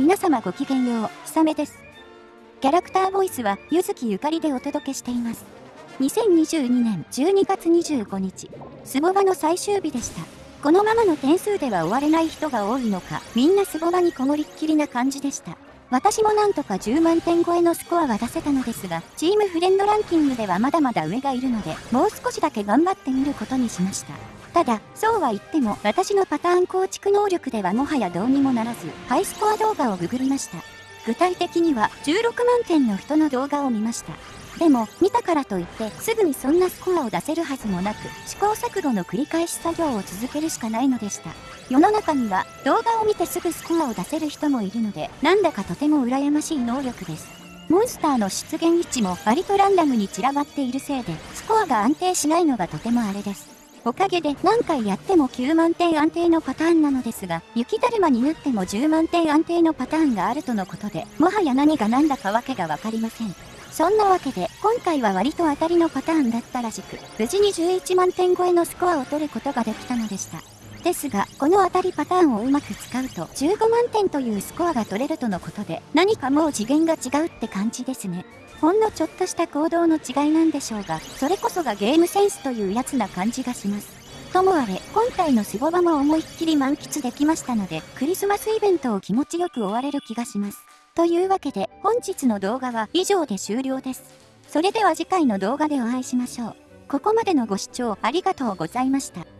皆様ごきげんよう、ひさめです。キャラクターボイスは、ゆずきゆかりでお届けしています。2022年12月25日、スボバの最終日でした。このままの点数では終われない人が多いのか、みんなスボバにこもりっきりな感じでした。私もなんとか10万点超えのスコアは出せたのですが、チームフレンドランキングではまだまだ上がいるので、もう少しだけ頑張ってみることにしました。ただ、そうは言っても、私のパターン構築能力ではもはやどうにもならず、ハイスコア動画をググりました。具体的には、16万件の人の動画を見ました。でも、見たからといって、すぐにそんなスコアを出せるはずもなく、試行錯誤の繰り返し作業を続けるしかないのでした。世の中には、動画を見てすぐスコアを出せる人もいるので、なんだかとても羨ましい能力です。モンスターの出現位置も割とランダムに散らばっているせいで、スコアが安定しないのがとてもあれです。おかげで何回やっても9万点安定のパターンなのですが、雪だるまになっても10万点安定のパターンがあるとのことで、もはや何が何だかわけがわかりません。そんなわけで、今回は割と当たりのパターンだったらしく、無事に11万点超えのスコアを取ることができたのでした。ですが、この当たりパターンをうまく使うと、15万点というスコアが取れるとのことで、何かもう次元が違うって感じですね。ほんのちょっとした行動の違いなんでしょうが、それこそがゲームセンスというやつな感じがします。ともあれ、今回のスボバも思いっきり満喫できましたので、クリスマスイベントを気持ちよく終われる気がします。というわけで、本日の動画は以上で終了です。それでは次回の動画でお会いしましょう。ここまでのご視聴ありがとうございました。